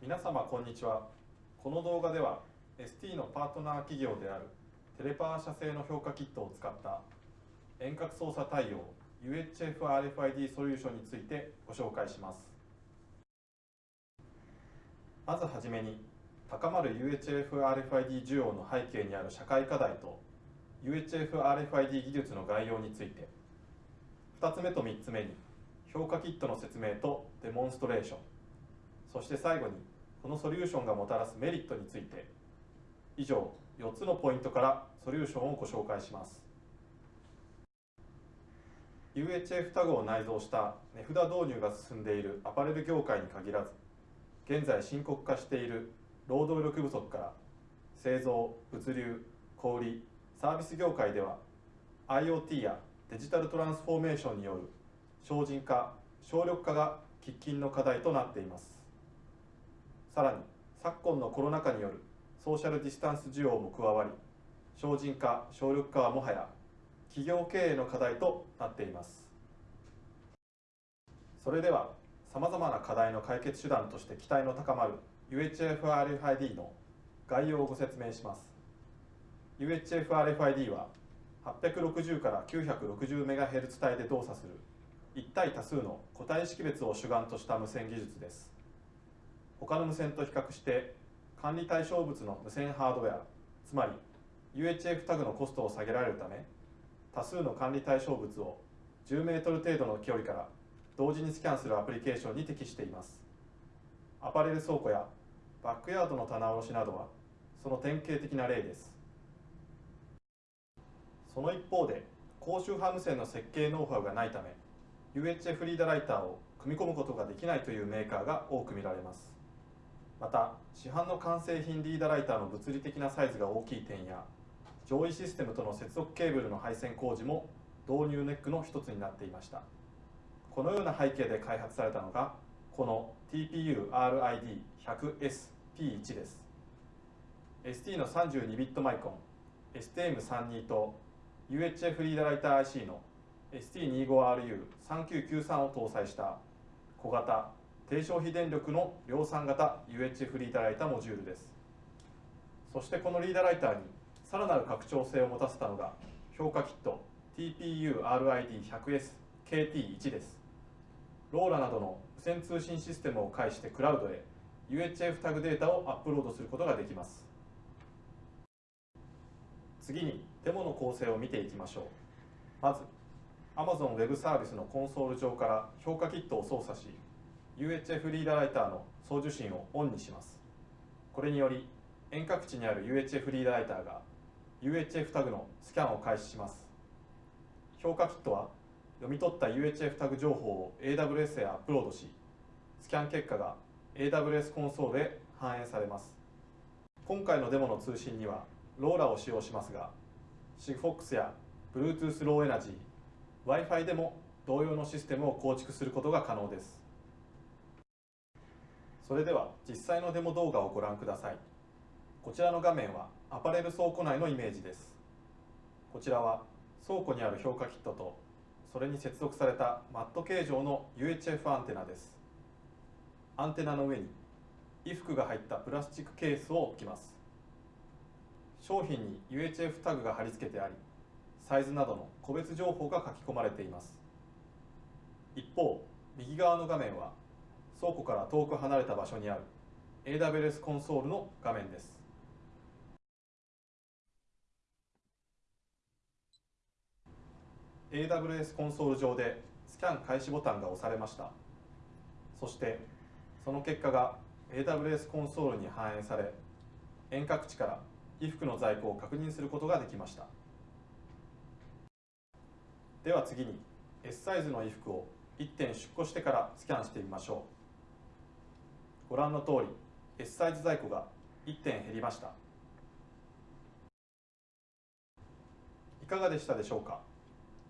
皆様こんにちは。この動画では ST のパートナー企業であるテレパー社製の評価キットを使った遠隔操作対応 UHF-RFID ソリューションについてご紹介します。まずはじめに高まる UHF-RFID 需要の背景にある社会課題と UHF-RFID 技術の概要について。2つ目と3つ目に評価キットの説明とデモンストレーション。そして最後にこのソリューションがもたらすメリットについて以上4つのポイントからソリューションをご紹介します。UHF タグを内蔵した値札導入が進んでいるアパレル業界に限らず現在深刻化している労働力不足から製造物流小売サービス業界では IoT やデジタルトランスフォーメーションによる省人化省力化が喫緊の課題となっています。さらに昨今のコロナ禍によるソーシャルディスタンス需要も加わり省人化省力化はもはや企業経営の課題となっています。それではさまざまな課題の解決手段として期待の高まる UHF-RFID の概要をご説明します。UHF-RFID は860から 960MHz 帯で動作する一体多数の個体識別を主眼とした無線技術です。他の無線と比較して管理対象物の無線ハードウェアつまり UHF タグのコストを下げられるため多数の管理対象物を10メートル程度の距離から同時にスキャンするアプリケーションに適しています。アパレル倉庫やバックヤードの棚卸しなどはその典型的な例です。その一方で高周波無線の設計ノウハウがないため UHF リーダーライターを組み込むことができないというメーカーが多く見られます。また市販の完成品リーダーライターの物理的なサイズが大きい点や上位システムとの接続ケーブルの配線工事も導入ネックの一つになっていました。このような背景で開発されたのがこの TPU-RID100SP1 です。ST の32ビットマイコン STM32 と UHF リーダーライター IC の ST25RU3993 を搭載した小型低消費電力の量産型 UHF リーダーライターモジュールです。そしてこのリーダーライターにさらなる拡張性を持たせたのが評価キット TPU-RID100SKT1 です。ローラなどの無線通信システムを介してクラウドへ UHF タグデータをアップロードすることができます。次にデモの構成を見ていきましょう。まず Amazon Web サービスのコンソール上から評価キットを操作し UHF リーダーライターの送受信をオンにします。これにより遠隔地にある UHF リーダーライターが UHF タグのスキャンを開始します。評価キットは読み取った UHF タグ情報を AWS へアップロードしスキャン結果が AWS コンソールへ反映されます。今回のデモの通信にはローラを使用しますが SIGFOX や Bluetooth Low Energy Wi-Fi でも同様のシステムを構築することが可能です。それでは実際のデモ動画をご覧ください。こちらの画面はアパレル倉庫内のイメージです。こちらは倉庫にある評価キットとそれに接続されたマット形状の UHF アンテナです。アンテナの上に衣服が入ったプラスチックケースを置きます。商品に UHF タグが貼り付けてありサイズなどの個別情報が書き込まれています。一方右側の画面は倉庫から遠く離れた場所にある AWS コンソールの画面です。AWS コンソール上でスキャン開始ボタンが押されました。そしてその結果が AWS コンソールに反映され遠隔地から衣服の在庫を確認することができました。では次に S サイズの衣服を1点出庫してからスキャンしてみましょう。ご覧の通り S サイズ在庫が1点減りました。いかがでしたでしょうか？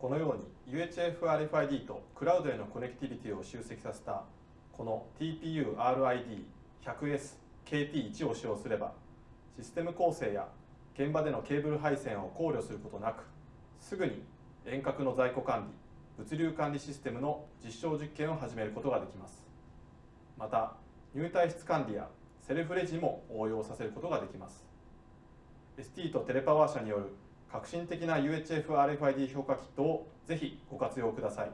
このように UHF-RFID とクラウドへのコネクティビティを集積させたこの TPU-RID100SKT1 を使用すればシステム構成や現場でのケーブル配線を考慮することなくすぐに遠隔の在庫管理物流管理システムの実証実験を始めることができます。また入退室管理やセルフレジも応用させることができます。ST とテレパワー社による革新的な UHF-RFID 評価キットをぜひご活用ください。